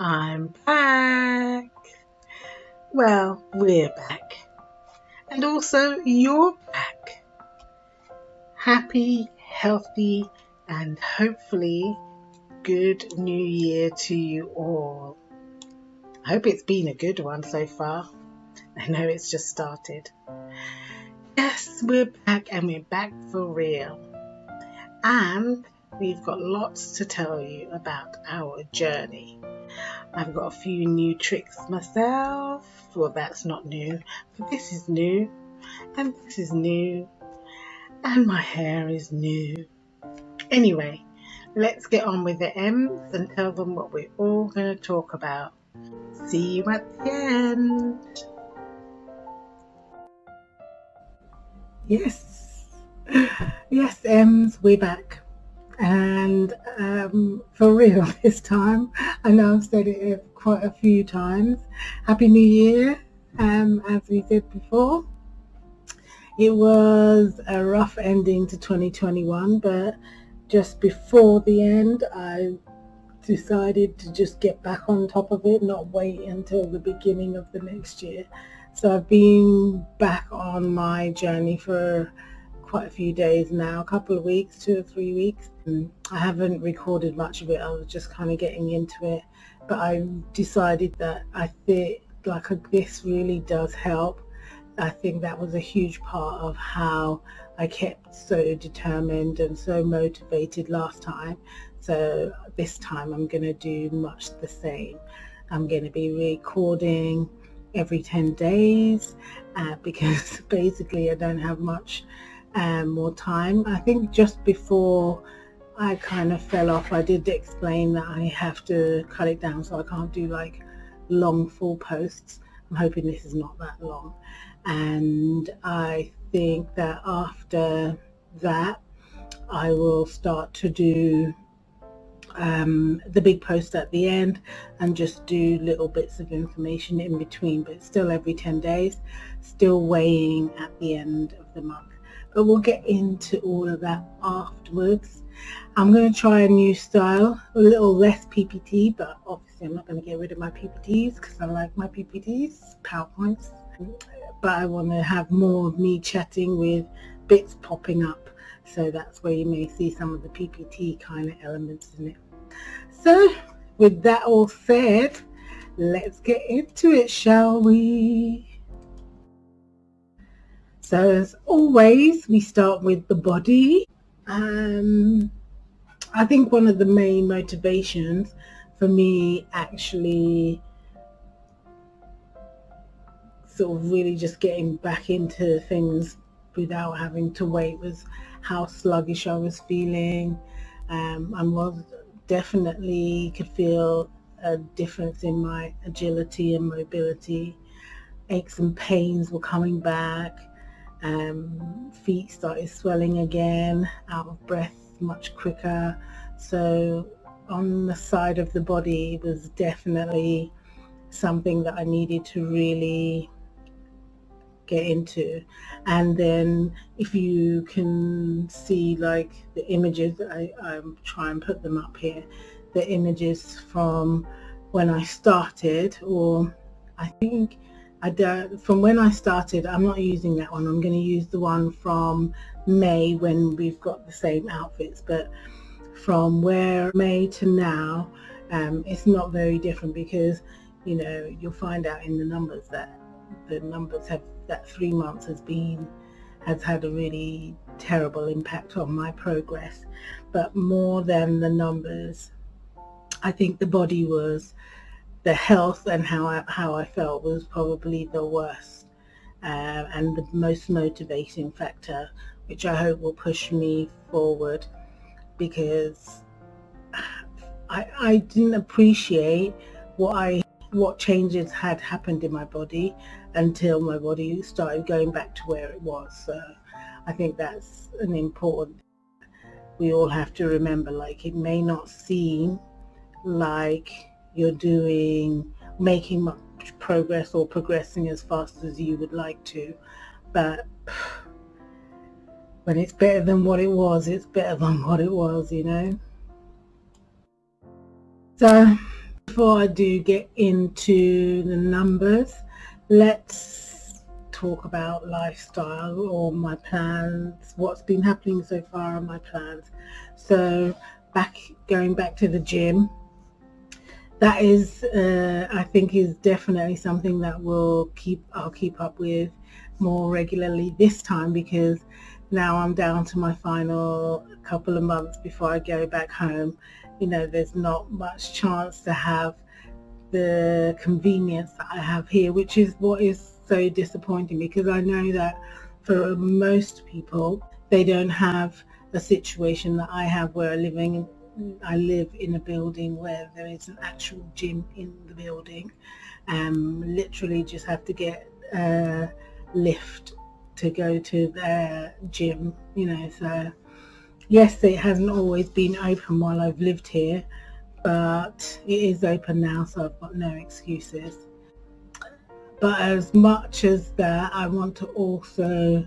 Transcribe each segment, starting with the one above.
I'm back. Well, we're back. And also, you're back. Happy, healthy, and hopefully good new year to you all. I hope it's been a good one so far. I know it's just started. Yes, we're back and we're back for real. And we've got lots to tell you about our journey. I've got a few new tricks myself. Well, that's not new, but this is new, and this is new, and my hair is new. Anyway, let's get on with the M's and tell them what we're all going to talk about. See you at the end. Yes, yes, M's, we're back and um, for real this time. I know I've said it quite a few times. Happy New Year, um, as we did before. It was a rough ending to 2021, but just before the end, I decided to just get back on top of it, not wait until the beginning of the next year. So I've been back on my journey for quite a few days now, a couple of weeks, two or three weeks. I haven't recorded much of it. I was just kind of getting into it. But I decided that I think like this really does help. I think that was a huge part of how I kept so determined and so motivated last time. So this time I'm going to do much the same. I'm going to be recording every 10 days uh, because basically I don't have much um, more time. I think just before I kind of fell off, I did explain that I have to cut it down so I can't do like long full posts. I'm hoping this is not that long. And I think that after that, I will start to do um, the big post at the end and just do little bits of information in between, but still every 10 days, still weighing at the end of the month but we'll get into all of that afterwards. I'm going to try a new style, a little less PPT, but obviously I'm not going to get rid of my PPTs because I like my PPTs, PowerPoints. But I want to have more of me chatting with bits popping up. So that's where you may see some of the PPT kind of elements in it. So with that all said, let's get into it, shall we? So as always, we start with the body. Um, I think one of the main motivations for me actually sort of really just getting back into things without having to wait was how sluggish I was feeling. Um, I was definitely could feel a difference in my agility and mobility. Aches and pains were coming back um, feet started swelling again, out of breath much quicker. So on the side of the body was definitely something that I needed to really get into and then if you can see like the images I, I try and put them up here the images from when I started or I think I from when I started, I'm not using that one. I'm going to use the one from May when we've got the same outfits. But from where May to now, um, it's not very different because, you know, you'll find out in the numbers that the numbers have, that three months has been, has had a really terrible impact on my progress. But more than the numbers, I think the body was the health and how I, how I felt was probably the worst uh, and the most motivating factor, which I hope will push me forward because I, I didn't appreciate what I what changes had happened in my body until my body started going back to where it was. So I think that's an important we all have to remember like it may not seem like you're doing, making much progress or progressing as fast as you would like to. But when it's better than what it was, it's better than what it was, you know. So before I do get into the numbers, let's talk about lifestyle or my plans, what's been happening so far on my plans. So back going back to the gym, that is uh, I think is definitely something that will keep I'll keep up with more regularly this time because now I'm down to my final couple of months before I go back home. You know there's not much chance to have the convenience that I have here which is what is so disappointing because I know that for most people they don't have a situation that I have where I'm living I live in a building where there is an actual gym in the building. Um, literally just have to get a lift to go to the gym you know so yes it hasn't always been open while I've lived here but it is open now so I've got no excuses. But as much as that I want to also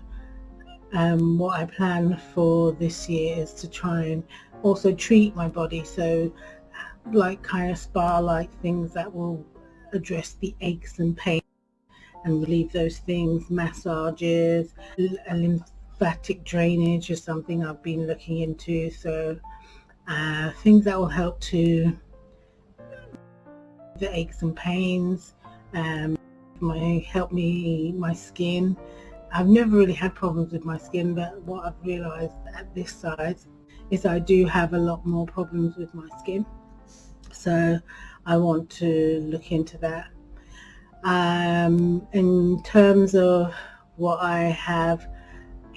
um, what I plan for this year is to try and also treat my body. So like kind of spa like things that will address the aches and pains and relieve those things. Massages lymphatic drainage is something I've been looking into. So uh, things that will help to the aches and pains um, my help me my skin. I've never really had problems with my skin but what I've realized at this size is I do have a lot more problems with my skin. So I want to look into that. Um, in terms of what I have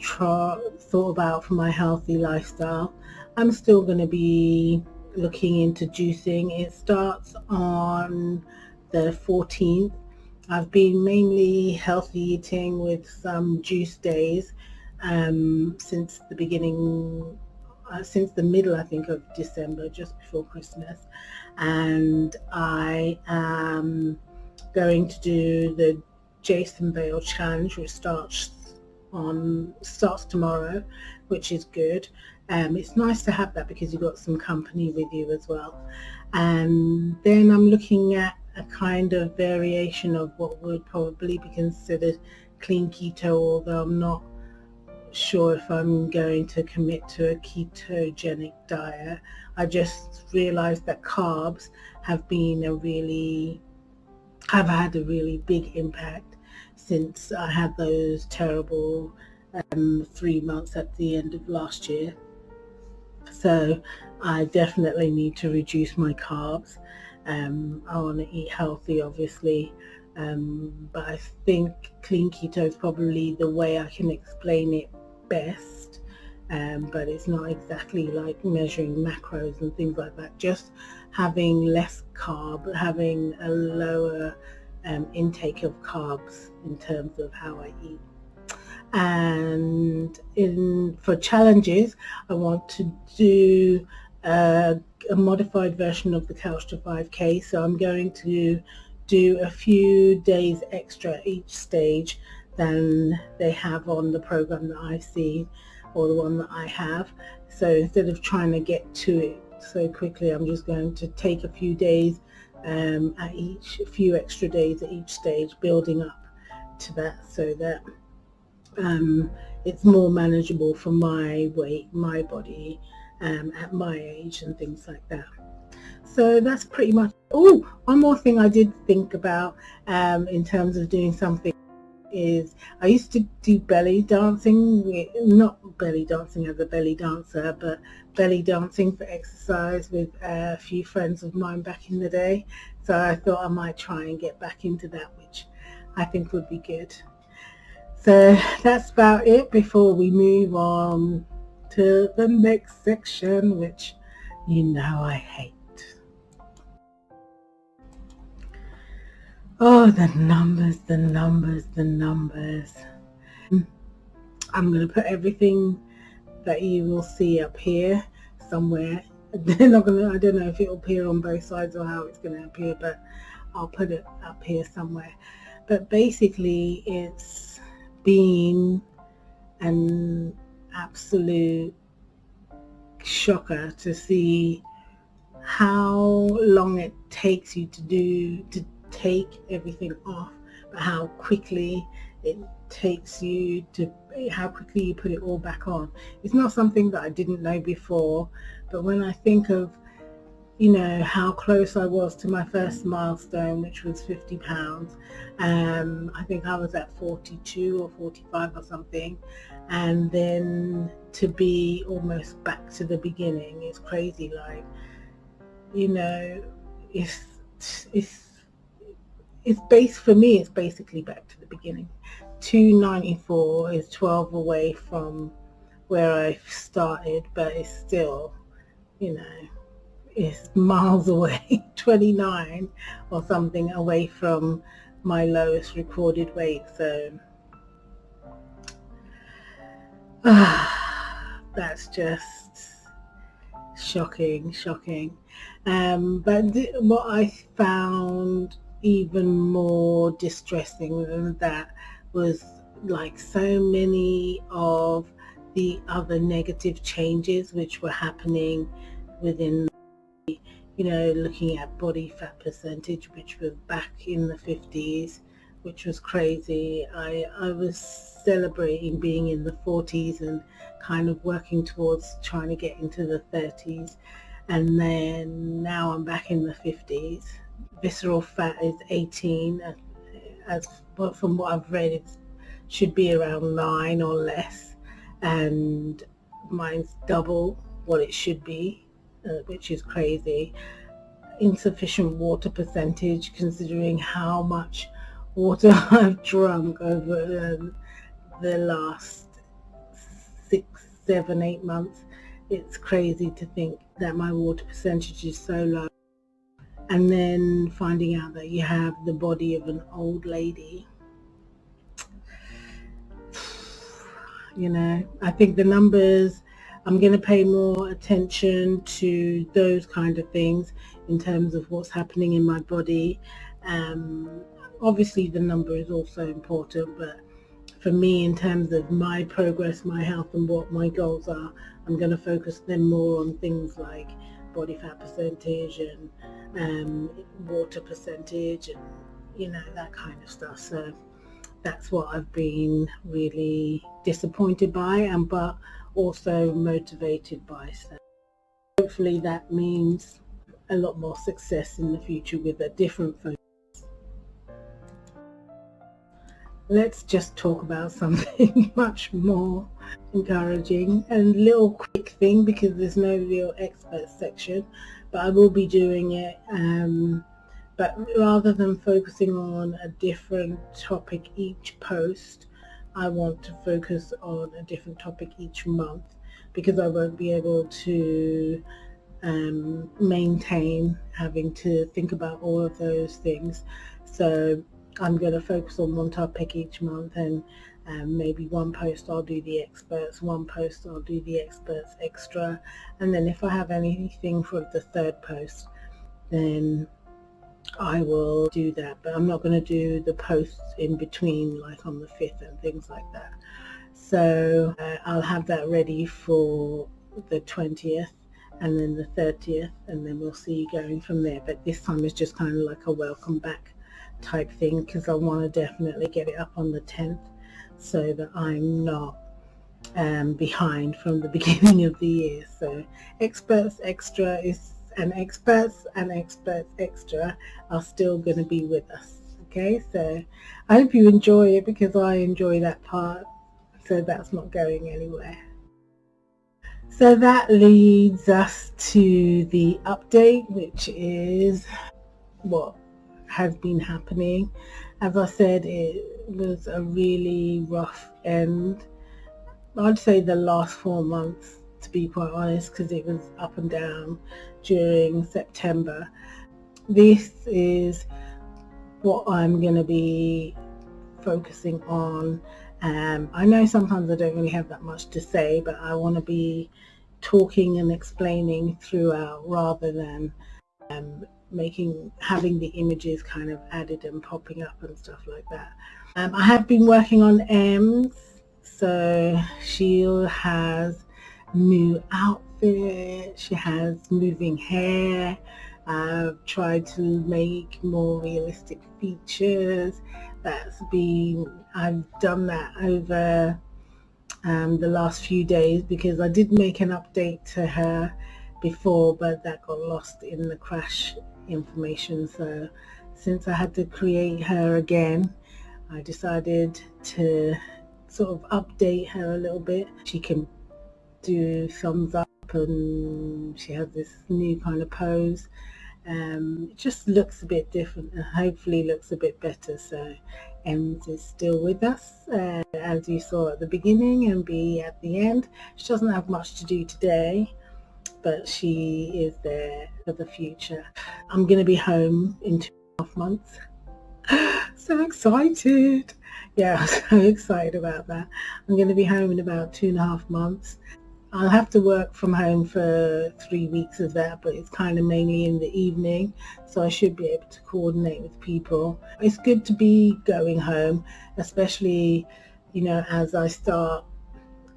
thought about for my healthy lifestyle I'm still going to be looking into juicing. It starts on the 14th I've been mainly healthy eating with some juice days um, since the beginning uh, since the middle I think of December just before Christmas. And I am going to do the Jason Vale challenge which starts on starts tomorrow which is good. Um, it's nice to have that because you've got some company with you as well. And then I'm looking at a kind of variation of what would probably be considered clean keto although I'm not sure if I'm going to commit to a ketogenic diet. I just realized that carbs have been a really, have had a really big impact since I had those terrible um, three months at the end of last year. So I definitely need to reduce my carbs. Um, I want to eat healthy, obviously, um, but I think clean keto is probably the way I can explain it best um, but it's not exactly like measuring macros and things like that. Just having less carb having a lower um, intake of carbs in terms of how I eat. And in for challenges I want to do a, a modified version of the couch to 5k so I'm going to do a few days extra each stage than they have on the program that I've seen or the one that I have. So instead of trying to get to it so quickly, I'm just going to take a few days um, at each, a few extra days at each stage, building up to that so that um, it's more manageable for my weight, my body, um, at my age and things like that. So that's pretty much, oh, one more thing I did think about um, in terms of doing something is I used to do belly dancing, not belly dancing as a belly dancer, but belly dancing for exercise with a few friends of mine back in the day. So I thought I might try and get back into that, which I think would be good. So that's about it before we move on to the next section, which you know I hate. Oh, the numbers, the numbers, the numbers. I'm going to put everything that you will see up here somewhere. They're not going to, I don't know if it'll appear on both sides or how it's going to appear, but I'll put it up here somewhere. But basically, it's been an absolute shocker to see how long it takes you to do to take everything off but how quickly it takes you to how quickly you put it all back on. It's not something that I didn't know before but when I think of you know how close I was to my first milestone which was 50 pounds um, I think I was at 42 or 45 or something and then to be almost back to the beginning is crazy like you know it's it's it's based for me it's basically back to the beginning 294 is 12 away from where I started but it's still you know it's miles away, 29 or something away from my lowest recorded weight. So that's just shocking, shocking. Um, but what I found even more distressing than that was like so many of the other negative changes which were happening within you know, looking at body fat percentage, which was back in the 50s, which was crazy. I, I was celebrating being in the 40s and kind of working towards trying to get into the 30s. And then now I'm back in the 50s. Visceral fat is 18. Uh, as from what I've read, it should be around 9 or less. And mine's double what it should be uh, which is crazy. Insufficient water percentage considering how much water I've drunk over um, the last six, seven, eight months. It's crazy to think that my water percentage is so low. And then finding out that you have the body of an old lady. You know, I think the numbers I'm going to pay more attention to those kind of things in terms of what's happening in my body. Um, obviously the number is also important, but for me in terms of my progress, my health and what my goals are, I'm going to focus then more on things like body fat percentage and um, water percentage and you know that kind of stuff. So that's what I've been really disappointed by and but also motivated by. So hopefully that means a lot more success in the future with a different focus. Let's just talk about something much more encouraging and little quick thing because there's no real expert section but I will be doing it um, but rather than focusing on a different topic each post I want to focus on a different topic each month because I won't be able to um, maintain having to think about all of those things. So I'm going to focus on one topic each month and um, maybe one post I'll do the experts, one post I'll do the experts extra. And then if I have anything for the third post then I will do that. But I'm not going to do the posts in between like on the 5th and things like that. So uh, I'll have that ready for the 20th and then the 30th and then we'll see going from there. But this time is just kind of like a welcome back type thing because I want to definitely get it up on the 10th so that I'm not um, behind from the beginning of the year. So experts extra is and experts and experts extra are still going to be with us okay? So I hope you enjoy it because I enjoy that part. So that's not going anywhere. So that leads us to the update which is what has been happening. As I said it was a really rough end I'd say the last four months to be quite honest because it was up and down during September. This is what I'm going to be focusing on. Um, I know sometimes I don't really have that much to say, but I want to be talking and explaining throughout rather than um, making having the images kind of added and popping up and stuff like that. Um, I have been working on Ems, so she has new outfit. She has moving hair. I've tried to make more realistic features. That's been, I've done that over um, the last few days because I did make an update to her before, but that got lost in the crash information. So since I had to create her again, I decided to sort of update her a little bit. She can do thumbs up and she has this new kind of pose. Um, it just looks a bit different and hopefully looks a bit better. So Ems is still with us uh, as you saw at the beginning and be at the end. She doesn't have much to do today but she is there for the future. I'm going to be home in two and a half months. so excited. Yeah, I'm so excited about that. I'm going to be home in about two and a half months. I'll have to work from home for three weeks of that, but it's kind of mainly in the evening, so I should be able to coordinate with people. It's good to be going home, especially, you know, as I start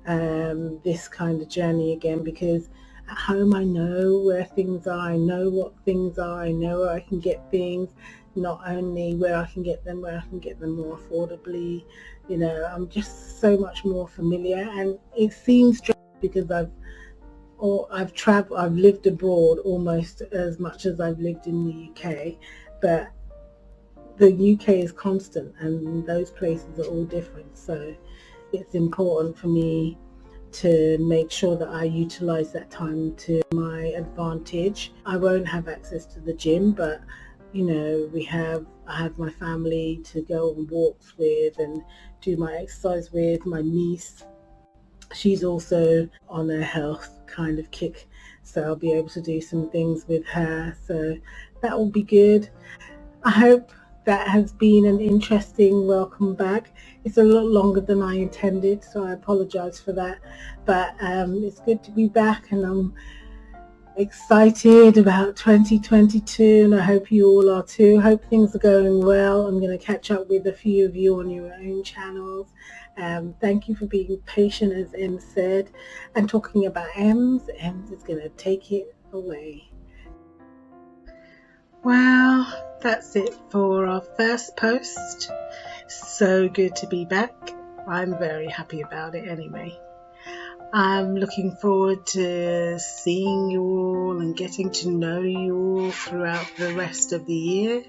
um, this kind of journey again, because at home I know where things are, I know what things are, I know where I can get things, not only where I can get them, where I can get them more affordably, you know, I'm just so much more familiar and it seems strange because I've or I've traveled, I've lived abroad almost as much as I've lived in the UK, but the UK is constant and those places are all different. So it's important for me to make sure that I utilize that time to my advantage. I won't have access to the gym, but you know, we have, I have my family to go on walks with and do my exercise with, my niece. She's also on a health kind of kick, so I'll be able to do some things with her. So that will be good. I hope that has been an interesting welcome back. It's a lot longer than I intended, so I apologize for that. But um, it's good to be back and I'm excited about 2022 and I hope you all are too. Hope things are going well. I'm going to catch up with a few of you on your own channels. Um, thank you for being patient as Em said and talking about Ems. Ems is going to take it away. Well, that's it for our first post. So good to be back. I'm very happy about it anyway. I'm looking forward to seeing you all and getting to know you all throughout the rest of the year.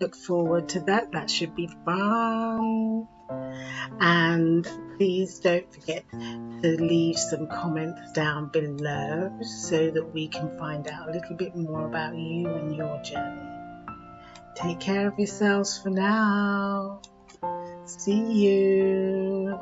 Look forward to that. That should be fun. And please don't forget to leave some comments down below so that we can find out a little bit more about you and your journey. Take care of yourselves for now. See you.